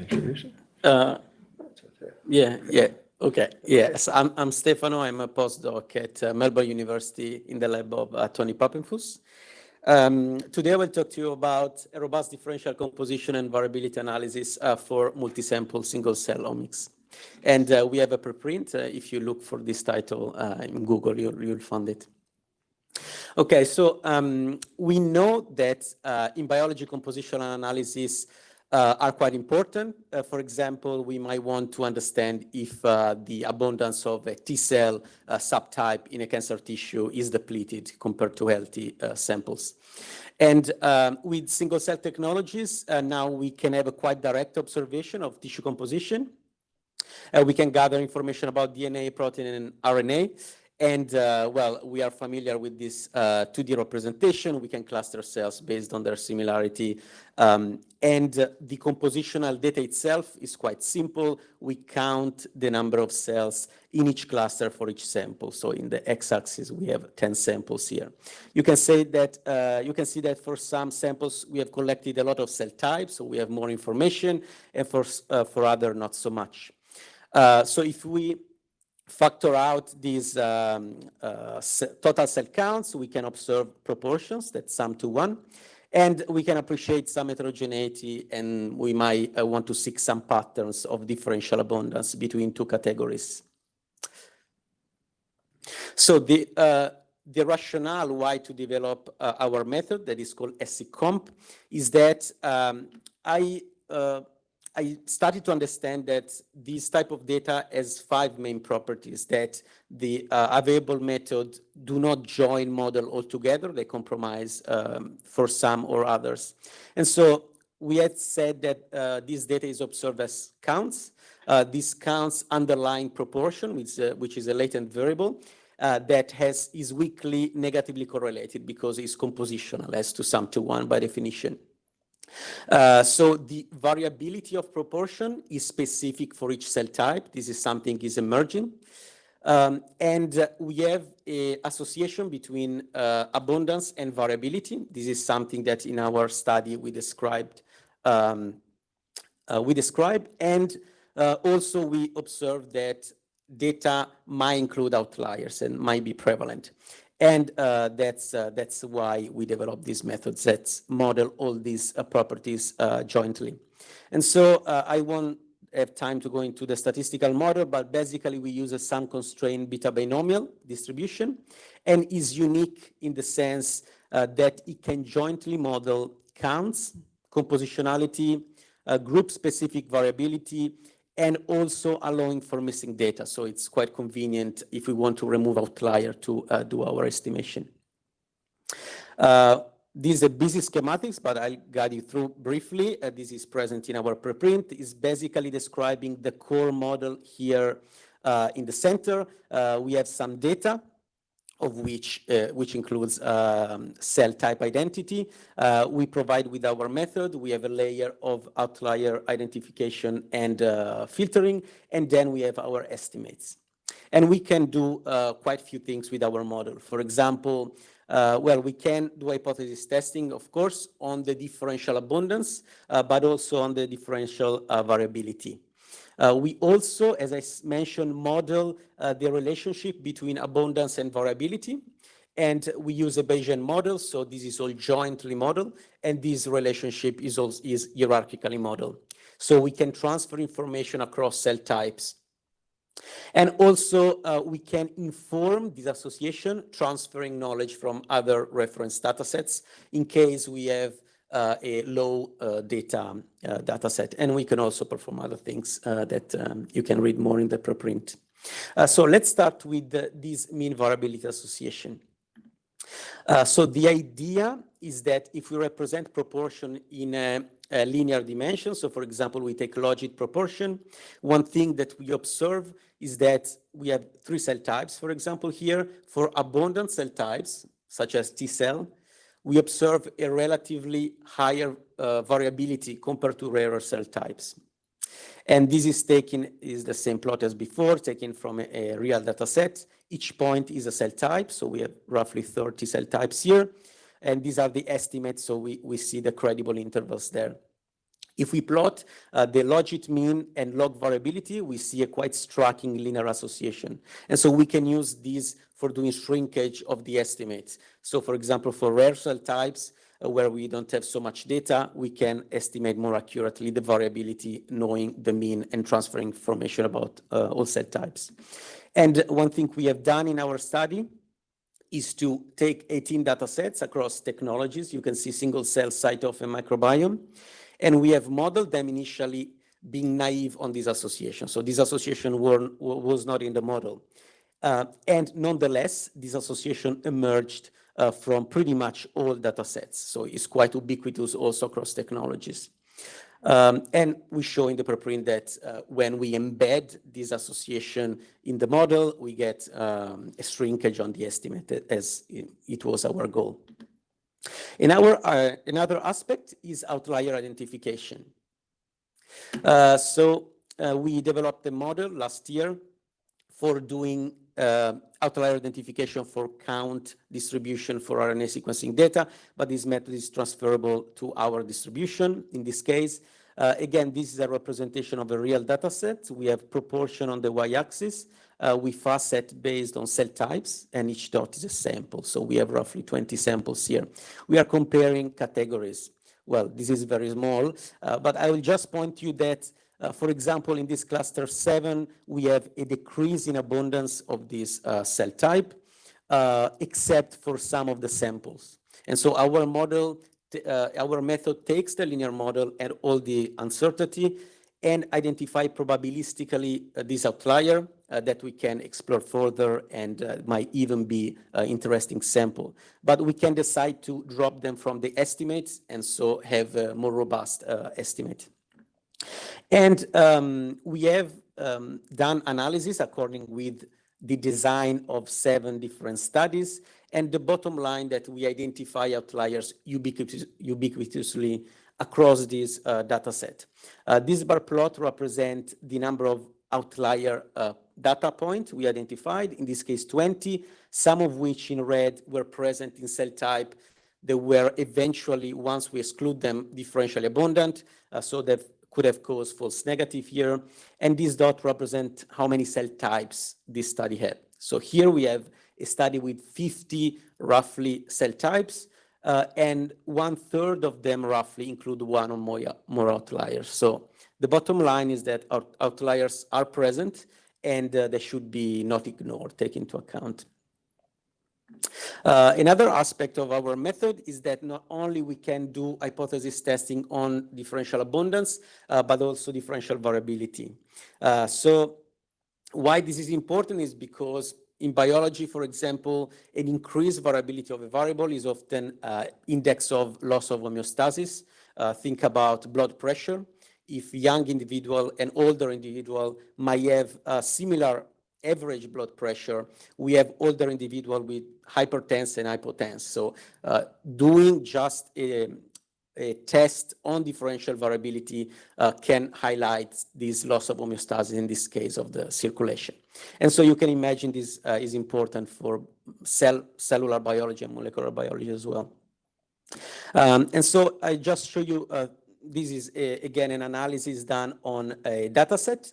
introduce it? Uh, yeah, yeah. Okay. Yes, I'm, I'm Stefano. I'm a postdoc at uh, Melbourne University in the lab of uh, Tony Papenfuss. Um, today I will talk to you about a robust differential composition and variability analysis uh, for multisample single-cell omics. And uh, we have a preprint. Uh, if you look for this title uh, in Google, you'll, you'll find it. Okay, so um, we know that in biology compositional analysis, uh, are quite important. Uh, for example, we might want to understand if uh, the abundance of a T cell uh, subtype in a cancer tissue is depleted compared to healthy uh, samples. And um, with single cell technologies, uh, now we can have a quite direct observation of tissue composition. we can gather information about DNA, protein, and RNA. And uh, well, we are familiar with this uh, 2D representation. We can cluster cells based on their similarity. Um, and uh, the compositional data itself is quite simple. We count the number of cells in each cluster for each sample. So in the x-axis, we have 10 samples here. You can say that, uh, you can see that for some samples, we have collected a lot of cell types, so we have more information, and for, uh, for other, not so much. Uh, so if we factor out these um, uh, total cell counts, we can observe proportions that sum to one. And we can appreciate some heterogeneity and we might uh, want to seek some patterns of differential abundance between two categories. So the, uh, the rationale why to develop uh, our method that is called SCComp is that um, I uh, I started to understand that this type of data has five main properties that the uh, available method do not join model altogether. They compromise um, for some or others. And so we had said that uh, this data is observed as counts. Uh, this counts underlying proportion, which, uh, which is a latent variable. Uh, that has is weakly negatively correlated because it's compositional as to sum to one by definition. Uh, so the variability of proportion is specific for each cell type. This is something is emerging. Um, and uh, we have an association between uh, abundance and variability. This is something that in our study we described. Um, uh, we described, and uh, also we observed that data might include outliers and might be prevalent. And uh, that's, uh, that's why we developed these methods that model all these uh, properties uh, jointly. And so uh, I won't have time to go into the statistical model, but basically we use a sum constraint beta binomial distribution and is unique in the sense uh, that it can jointly model counts, compositionality, group specific variability, and also allowing for missing data. So it's quite convenient if we want to remove outlier to uh, do our estimation. Uh, is a busy schematics, but I'll guide you through briefly. Uh, this is present in our preprint. It's basically describing the core model here uh, in the center. Uh, we have some data of which, uh, which includes um, cell type identity. Uh, we provide with our method, we have a layer of outlier identification and uh, filtering, and then we have our estimates. And we can do uh, quite a few things with our model. For example, uh, well, we can do hypothesis testing, of course, on the differential abundance, uh, but also on the differential variability. Uh, we also, as I mentioned, model uh, the relationship between abundance and variability. And we use a Bayesian model, so this is all jointly modeled, and this relationship is, also, is hierarchically modeled. So we can transfer information across cell types. And also, uh, we can inform this association, transferring knowledge from other reference datasets in case we have a low uh, data uh, data set. And we can also perform other things that um, you can read more in the preprint. so let's start with this mean variability association. Uh, so the idea is that if we represent proportion in a, a, linear dimension, so for example, we take logit proportion, one thing that we observe is that we have three cell types, for example, here for abundant cell types, such as T cell, we observe a relatively higher uh, variability compared to rarer cell types. And this is taken, is the same plot as before, taken from a, a, real data set. Each point is a cell type, so we have roughly 30 cell types here. And these are the estimates, so we, we see the credible intervals there. If we plot uh, the logit mean and log variability, we see a quite striking linear association. And so we can use these for doing shrinkage of the estimates. So for example, for rare cell types, uh, where we don't have so much data, we can estimate more accurately the variability, knowing the mean and transferring information about uh, all cell types. And one thing we have done in our study is to take 18 data sets across technologies. You can see single cell CyTOF and microbiome. And we have modeled them initially being naive on this association. So this association were, was not in the model. Uh, and nonetheless, this association emerged uh, from pretty much all data sets. So it's quite ubiquitous also across technologies. Um, and we show in the preprint that uh, when we embed this association in the model, we get um, a shrinkage on the estimate as it was our goal. In our, uh, another aspect is outlier identification. Uh, so uh, we developed a model last year for doing uh, outlier identification for count distribution for RNA sequencing data, but this method is transferable to our distribution in this case. Uh, again, this is a representation of a real data set. We have proportion on the y-axis. Uh, we facet based on cell types, and each dot is a sample. So we have roughly 20 samples here. We are comparing categories. Well, this is very small, uh, but I will just point you that uh, for example, in this cluster 7, we have a decrease in abundance of this uh, cell type, uh, except for some of the samples. And so our model, uh, our method takes the linear model and all the uncertainty and identify probabilistically uh, this outlier uh, that we can explore further and might even be an interesting sample. But we can decide to drop them from the estimates and so have a more robust estimate. And um, we have um, done analysis according with the design of seven different studies. And the bottom line that we identify outliers ubiquitous, ubiquitously across this uh, data set. Uh, this bar plot represents the number of outlier uh, data points we identified, in this case 20, some of which in red were present in cell type that were eventually, once we exclude them, differentially abundant, uh, so that could have caused false negative here. And this dot represent how many cell types this study had. So here we have a study with 50 roughly cell types, uh, and one third of them roughly include one or more, more outliers. So the bottom line is that outliers are present and uh, they should be not ignored, taken into account. Uh, another aspect of our method is that not only we can do hypothesis testing on differential abundance, uh, but also differential variability. Uh, so why this is important is because in biology, for example, an increased variability of a variable is often uh, index of loss of homeostasis. Uh, think about blood pressure. If young individual and older individual might have a similar average blood pressure, we have older individual with hypertense and hypotense. So uh, doing just a, a, test on differential variability uh, can highlight this loss of homeostasis in this case of the circulation. And so you can imagine this uh, is important for cell, cellular biology and molecular biology as well. Um, and so I just show you, uh, this is a, again an analysis done on a data set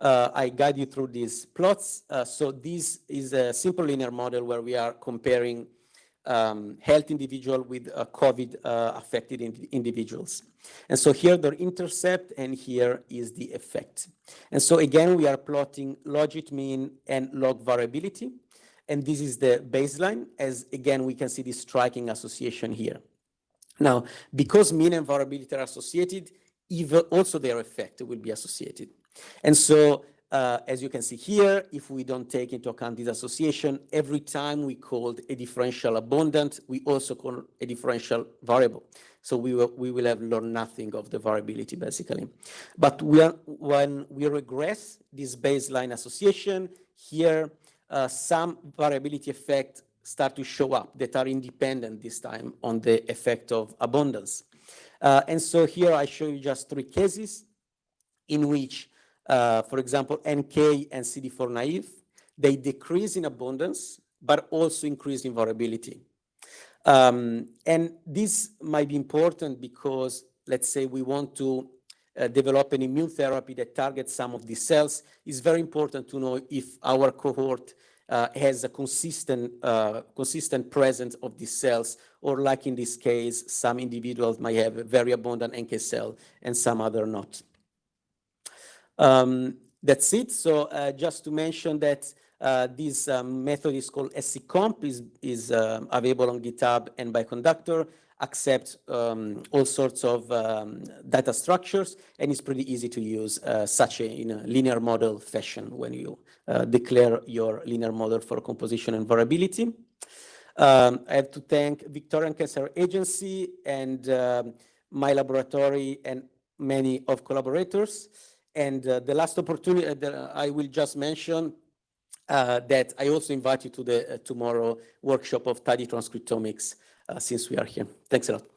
uh, I guide you through these plots. Uh, so this is a simple linear model where we are comparing um, health individual with uh, COVID uh, affected in individuals. And so here the intercept and here is the effect. And so again, we are plotting logit mean and log variability. And this is the baseline as again, we can see this striking association here. Now, because mean and variability are associated, even also their effect will be associated. And so, uh, as you can see here, if we don't take into account this association, every time we called a differential abundant, we also call a differential variable. So we will, we will have learned nothing of the variability, basically. But we are, when we regress this baseline association, here uh, some variability effects start to show up that are independent this time on the effect of abundance. Uh, and so here I show you just three cases in which uh, for example, NK and CD4 naive, they decrease in abundance, but also increase in variability. Um, and this might be important because, let's say, we want to uh, develop an immune therapy that targets some of these cells, it's very important to know if our cohort uh, has a consistent, uh, consistent presence of these cells, or like in this case, some individuals might have a very abundant NK cell and some other not. Um, that's it. So uh, just to mention that uh, this um, method is called scComp, is, is uh, available on GitHub and Bioconductor, accept um, all sorts of um, data structures, and it's pretty easy to use uh, such a in a linear model fashion when you uh, declare your linear model for composition and variability. Um, I have to thank Victorian Cancer Agency and um, my laboratory and many of collaborators. And uh, the last opportunity that I will just mention uh, that I also invite you to the uh, tomorrow workshop of tidy transcriptomics uh, since we are here. Thanks a lot.